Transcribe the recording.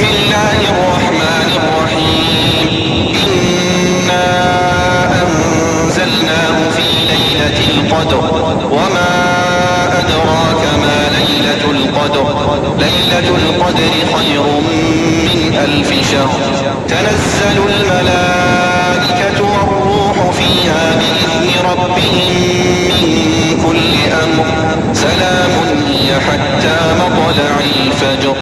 بسم الله الرحمن الرحيم. إنا أنزلناه في ليلة القدر وما أدراك ما ليلة القدر. ليلة القدر خير من ألف شهر. تنزل الملائكة والروح فيها بإذن ربهم من كل أمر. سلام حتى مطلع الفجر.